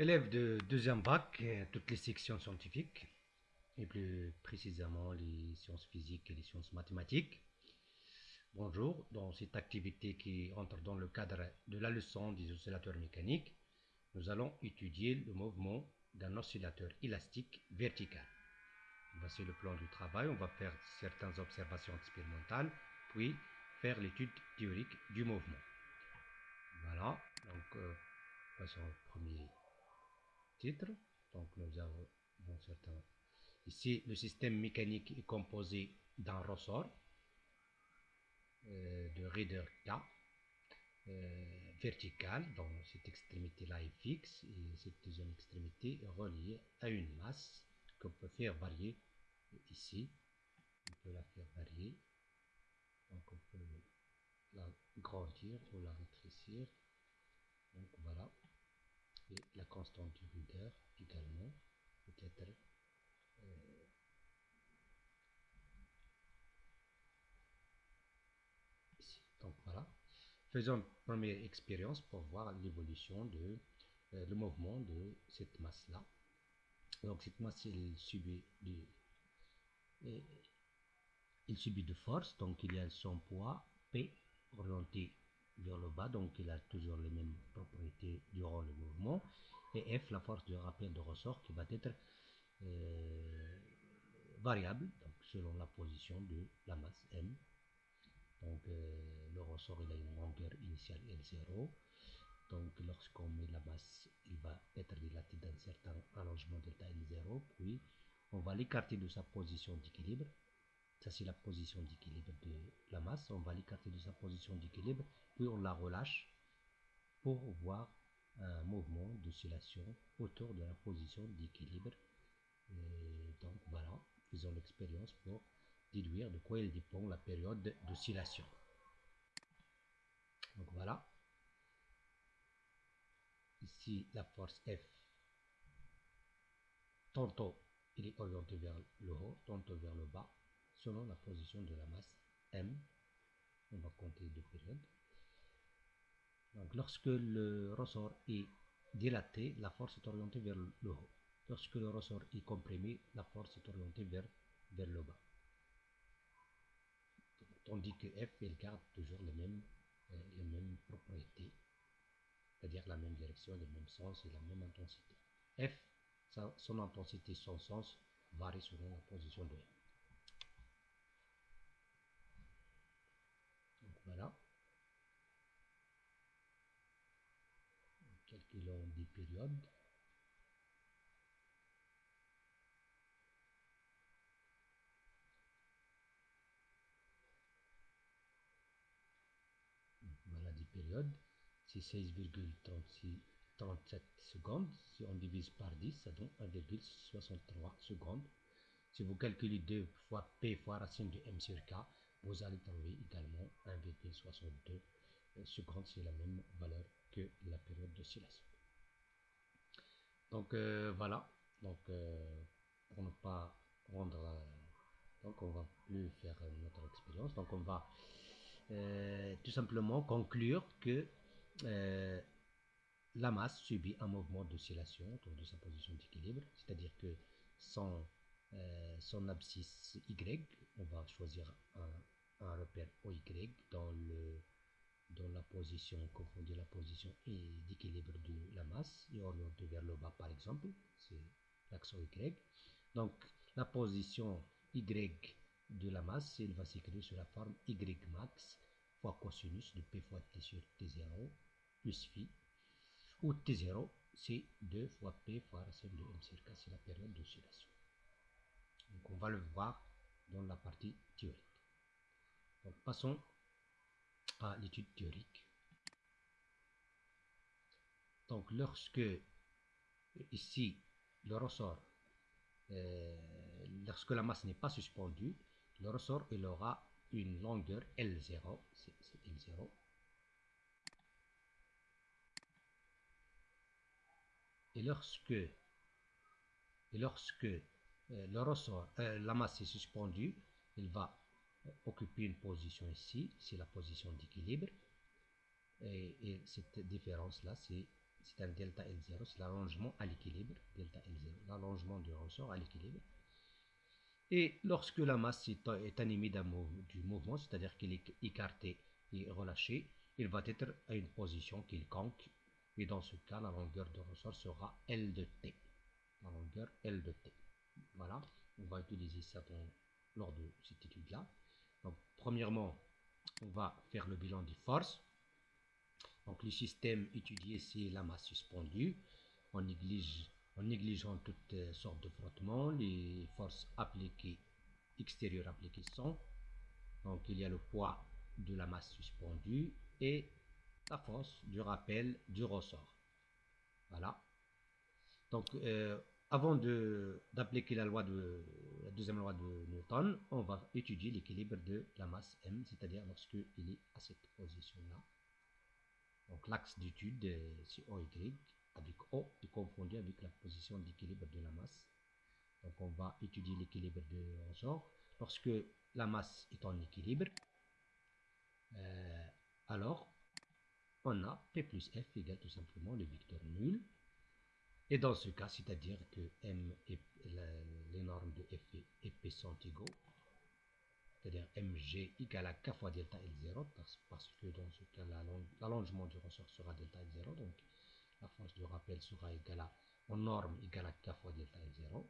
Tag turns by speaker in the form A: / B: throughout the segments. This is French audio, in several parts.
A: Élève de deuxième bac, euh, toutes les sections scientifiques, et plus précisément les sciences physiques et les sciences mathématiques. Bonjour, dans cette activité qui entre dans le cadre de la leçon des oscillateurs mécaniques, nous allons étudier le mouvement d'un oscillateur élastique vertical. Voici le plan du travail, on va faire certaines observations expérimentales, puis faire l'étude théorique du mouvement. Voilà, donc euh, passons au premier titre. Donc nous avons. Ici, le système mécanique est composé d'un ressort euh, de Reader K euh, vertical, donc cette extrémité-là est fixe et cette deuxième extrémité est reliée à une masse qu'on peut faire varier ici. On peut la faire varier. Donc on peut la grandir ou la rétrécir. La constante du Ruder également peut être euh, ici. Donc voilà. Faisons une première expérience pour voir l'évolution de euh, le mouvement de cette masse-là. Donc cette masse, elle subit du, il subit de force, donc il y a son poids P orienté donc il a toujours les mêmes propriétés durant le mouvement. Et F, la force de rappel de ressort qui va être euh, variable, donc selon la position de la masse M. Donc euh, le ressort il a une longueur initiale L0. Donc lorsqu'on met la masse, il va être dilaté d'un certain allongement delta L0, puis on va l'écarter de sa position d'équilibre ça, c'est la position d'équilibre de la masse. On va l'écarter de sa position d'équilibre, on la relâche pour voir un mouvement d'oscillation autour de la position d'équilibre. Donc voilà, faisons l'expérience pour déduire de quoi il dépend la période d'oscillation. Donc voilà. Ici, la force F, tantôt il est orienté vers le haut, tantôt vers le bas selon la position de la masse M. On va compter deux périodes. Lorsque le ressort est dilaté, la force est orientée vers le haut. Lorsque le ressort est comprimé, la force est orientée vers, vers le bas. Tandis que F, elle garde toujours les mêmes, euh, les mêmes propriétés, c'est-à-dire la même direction, le même sens et la même intensité. F, son intensité, son sens varie selon la position de M. Donc voilà. Des périodes. Voilà des périodes. C'est 16,37 secondes. Si on divise par 10, ça donne 1,63 secondes. Si vous calculez 2 fois P fois racine de M sur K, vous allez trouver également 1,62 secondes, c'est la même valeur que la période d'oscillation. Donc euh, voilà, donc euh, pour ne pas rendre, euh, donc on va plus faire notre expérience, donc on va tout simplement conclure que la masse subit un mouvement d'oscillation autour de sa position d'équilibre, c'est-à-dire que euh, son abscisse Y, on va choisir un, repère OY dans, le, dans la position, confondue la position d'équilibre de la masse et orienté vers le bas par exemple, c'est l'axe Y. Donc la position Y de la masse, elle va s'écrire sur la forme Y max fois cosinus de P fois T sur T0 plus phi, où T0 c'est 2 fois P fois racine de M K, c'est la période d'oscillation. Donc on va le voir dans la partie théorique. Donc passons l'étude théorique. Donc lorsque ici le ressort, euh, lorsque la masse n'est pas suspendue, le ressort il aura une longueur L0, c'est L0. Et lorsque, et lorsque euh, le ressort, euh, la masse est suspendue, il va occuper une position ici, c'est la position d'équilibre. Et, cette différence-là, c'est un delta L0, c'est l'allongement à l'équilibre, delta L0, l'allongement du ressort à l'équilibre. Et lorsque la masse est, animée du mouvement, c'est-à-dire qu'il est écarté et relâché, il va être à une position quelconque. Et dans ce cas, la longueur de ressort sera L de T. La longueur L de T. Voilà, on va utiliser ça lors de cette étude-là. Donc, premièrement, on va faire le bilan des forces. Donc, le système étudié, c'est la masse suspendue. En négligeant toutes sortes de frottements, les forces appliquées, extérieures appliquées sont. Donc il y a le poids de la masse suspendue et la force du rappel du ressort. Voilà. Donc euh, avant d'appliquer la loi de deuxième loi de Newton, on va étudier l'équilibre de la masse m, c'est-à-dire lorsqu'il est à cette position-là. Donc l'axe d'étude, c'est OY, avec O est confondu avec la position d'équilibre de la masse. Donc on va étudier l'équilibre de ressort. Lorsque la masse est en équilibre, euh, alors on a P plus F égale tout simplement le vecteur nul. Et dans ce cas, c'est-à-dire que M et les normes de F et P sont égaux, c'est-à-dire mg égale à k fois delta L0, parce, que dans ce cas, l'allongement du ressort sera delta L0, donc la force de rappel sera égale à, en norme égale à k fois delta L0.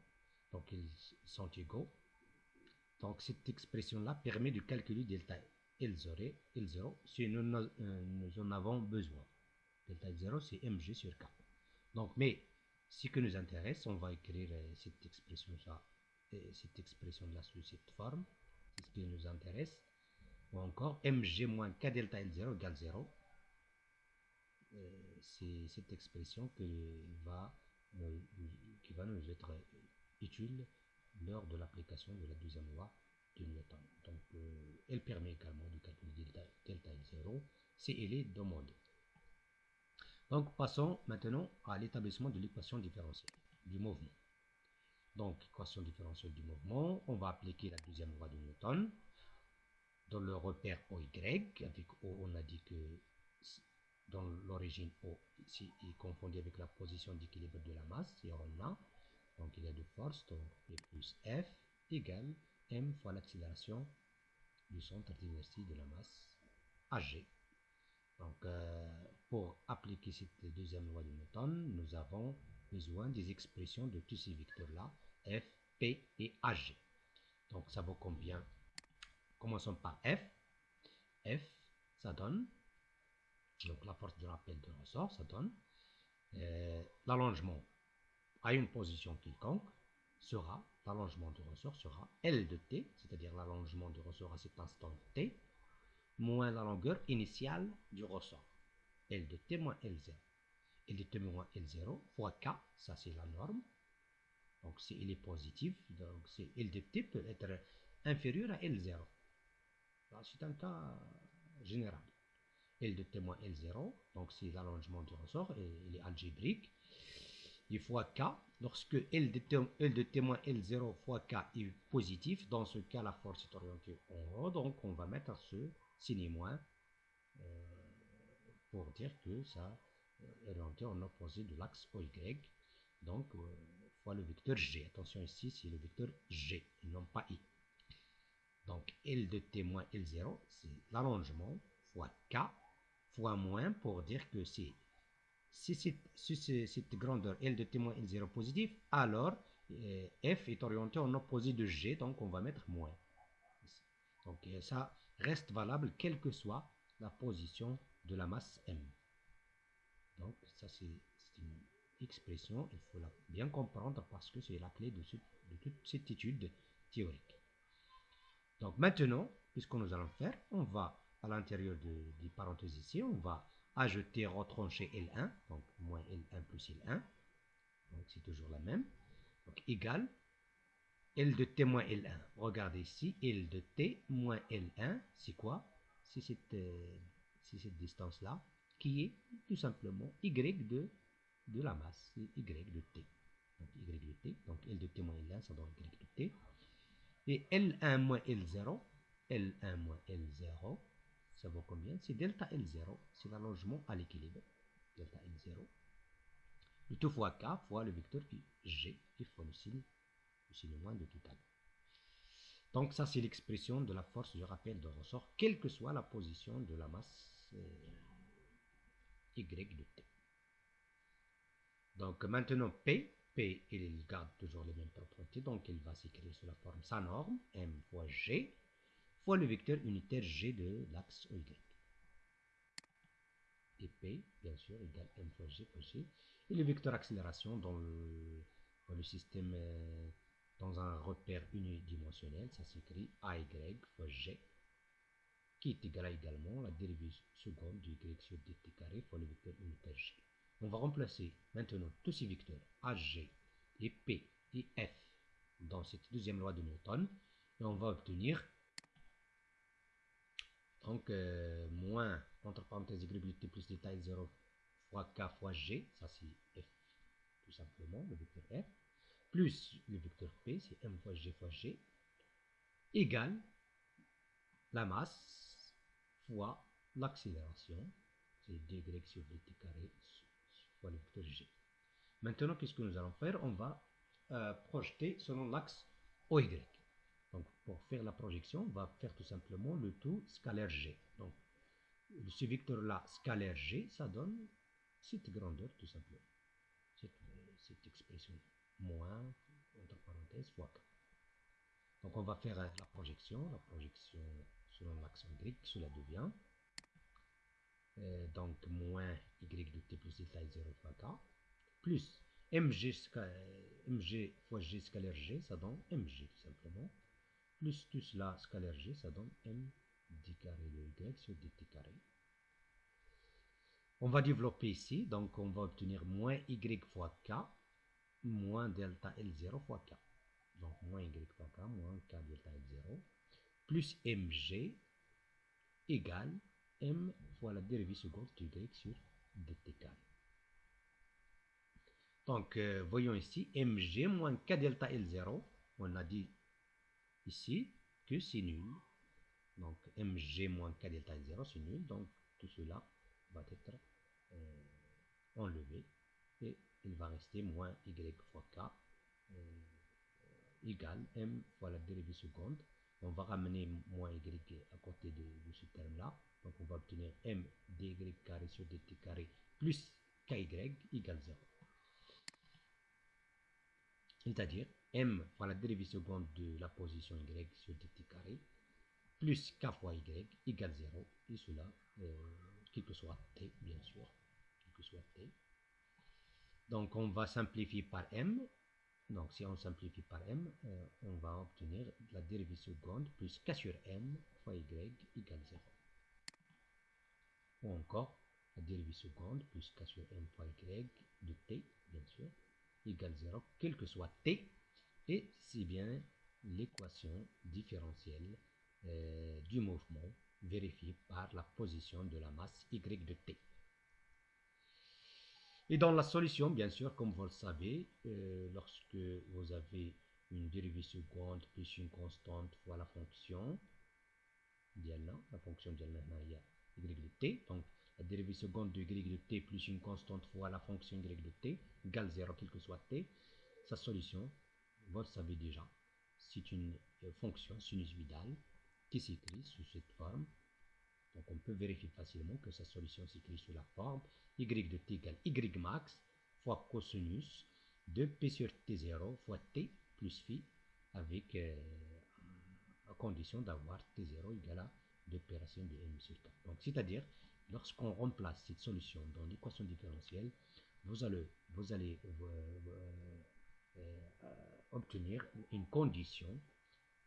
A: Donc ils sont égaux. Donc cette expression-là permet de calculer delta L0, L0 si nous, en avons besoin. Delta L0 c'est mg sur k. Donc mais ce qui nous intéresse, on va écrire euh, cette expression-là cette expression-là sous cette forme. C'est ce qui nous intéresse. Ou encore mg moins k delta L0 égale 0. Euh, c'est cette expression va, qui va nous être utile lors de l'application de la deuxième loi de Newton. Donc, euh, elle permet également de calculer delta, delta 0 si elle est demandée. Donc, passons maintenant à l'établissement de l'équation différentielle du mouvement. Donc, équation différentielle du mouvement, on va appliquer la deuxième loi de Newton dans le repère OY. Avec O, on a dit que dans l'origine O ici est confondu avec la position d'équilibre de la masse, et on a, donc il y a de force, donc P plus F égale M fois l'accélération du centre d'inertie de la masse AG. Donc euh, pour appliquer cette deuxième loi de Newton, nous avons besoin des expressions de tous ces vecteurs-là, F, P et AG. Donc ça vaut combien? Commençons par F. F, ça donne donc la force de rappel de ressort, ça donne euh, l'allongement à une position quelconque sera, l'allongement du ressort sera L de t, c'est-à-dire l'allongement du ressort à cet instant t, moins la longueur initiale du ressort. L de t moins L0. L de t moins L0 fois K, ça c'est la norme. Donc si il est positif, donc L de t peut être inférieur à L0. C'est un cas général. L de T moins L0, donc c'est l'allongement du ressort, et il est algébrique, et fois K, lorsque L de, T, L de T moins L0 fois K est positif, dans ce cas la force est orientée en haut, donc on va mettre ce signe moins euh, pour dire que ça est orienté en opposé de l'axe OY, donc euh, fois le vecteur G. Attention ici, c'est le vecteur G, non pas I. Donc L de T moins L0, c'est l'allongement fois K fois moins pour dire que si, si, cette grandeur L de témoin est 0 positif, alors euh, F est orienté en opposé de G, donc on va mettre moins. Donc euh, ça reste valable quelle que soit la position de la masse M. Donc ça c'est une expression, il faut la bien comprendre parce que c'est la clé de, de toute cette étude théorique. Donc maintenant, puisque nous allons faire, on va à l'intérieur des parenthèses ici, on va ajouter retrancher L1, donc moins L1 plus L1, donc c'est toujours la même, donc égal L de T moins L1. Regardez ici, L de T moins L1, c'est quoi? C'est cette, euh, cette distance-là, qui est tout simplement Y de, la masse, Y de T. Donc Y de T, donc L de T moins L1, ça donne Y de T. Et L1 moins L0, L1 moins L0, ça vaut combien? C'est delta L0, c'est l'allongement à l'équilibre. Delta L0, Le tout fois k fois le vecteur g et fois le signe, moins de tout à l'heure. Donc ça, c'est l'expression de la force du rappel de ressort, quelle que soit la position de la masse y de t. Donc maintenant, P, P, il garde toujours les mêmes propriétés, donc il va s'écrire sous la forme sa norme, M fois G, fois le vecteur unitaire G de l'axe OY. Et P, bien sûr, égale M fois G fois G. Et le vecteur accélération dans le, dans le système euh, dans un repère unidimensionnel, ça s'écrit AY fois G, qui est égal à également la dérivée seconde du Y sur dt carré fois le vecteur unitaire G. On va remplacer maintenant tous ces vecteurs AG et P et F dans cette deuxième loi de Newton et on va obtenir donc euh, moins entre parenthèses y plus détail 0 fois k fois g, ça c'est f tout simplement, le vecteur f, plus le vecteur P, c'est m fois g fois g, égale la masse fois l'accélération, c'est dy sur dt carré fois le vecteur g. Maintenant, qu'est-ce que nous allons faire? On va euh, projeter selon l'axe OY. Donc, pour faire la projection, on va faire tout simplement le tout scalaire g. Donc, ce vecteur-là, scalaire g, ça donne cette grandeur tout simplement. Cette, cette expression moins, entre parenthèses, fois k. Donc on va faire euh, la projection, la projection selon l'axe Y, cela devient euh, donc moins y de t plus delta 0 fois k, plus mg, mg fois g scalaire g, ça donne mg tout simplement, plus tout cela scalaire g, ça donne m d carré de y sur dt carré. On va développer ici, donc on va obtenir moins y fois k, moins delta L0 fois K. Donc moins Y fois K, moins K delta L0, plus Mg égale M fois la dérivée seconde de Y sur dt. Donc, euh, voyons ici, Mg moins K delta L0, on a dit ici que c'est nul. Donc, Mg moins K delta L0, c'est nul. Donc, tout cela va être euh, enlevé et il va rester moins y fois k euh, égale m fois la dérivée seconde. On va ramener moins y à côté de, ce terme-là. Donc on va obtenir m dy carré sur dt carré plus ky égale 0. C'est-à-dire m fois la dérivée seconde de la position y sur dt carré plus k fois y égale 0. Et cela, euh, quel que soit t, bien sûr, que t. Donc on va simplifier par m. Donc si on simplifie par m, euh, on va obtenir la dérivée seconde plus k sur m fois y égale 0. Ou encore la dérivée seconde plus k sur m fois y de t, bien sûr, égale 0, quel que soit t. Et c'est bien l'équation différentielle euh, du mouvement vérifiée par la position de la masse y de t. Et dans la solution, bien sûr, comme vous le savez, euh, lorsque vous avez une dérivée seconde plus une constante fois la fonction diana, la fonction diana y de t, donc la dérivée seconde de y de t plus une constante fois la fonction y de t égale 0 quel que soit t, sa solution, vous le savez déjà, c'est une euh, fonction sinusoïdale qui s'écrit sous cette forme donc on peut vérifier facilement que sa solution s'écrit sous la forme y de t égale y max fois cosinus de p sur t0 fois t plus phi avec euh, condition d'avoir t0 égale à 2 pi racine de m sur k. Donc c'est-à-dire lorsqu'on remplace cette solution dans l'équation différentielle, vous allez, vous allez euh, euh, obtenir une condition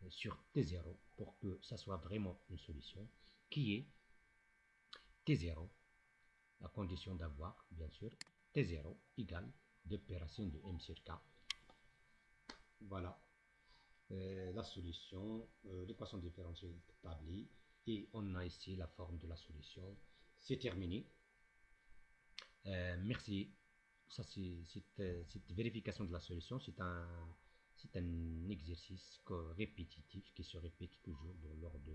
A: sur T0 pour que ça soit vraiment une solution qui est T0 à condition d'avoir bien sûr T0 égale 2 pi racine de M sur K. Voilà euh, la solution, euh, l'équation différentielle établie et on a ici la forme de la solution. C'est terminé. Euh, merci. Ça, c'est cette vérification de la solution, c'est un c'est un exercice répétitif qui se répète toujours lors de,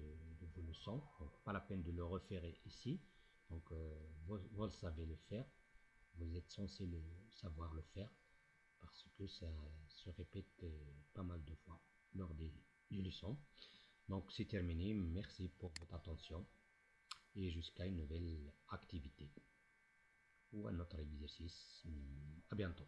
A: vos leçons. Donc, pas la peine de le refaire ici. Donc, euh, vous, vous, savez le faire. vous êtes censé le savoir le faire parce que ça se répète euh, pas mal de fois lors des, des leçons. Donc c'est terminé, merci pour votre attention et jusqu'à une nouvelle activité ou un autre exercice. À bientôt.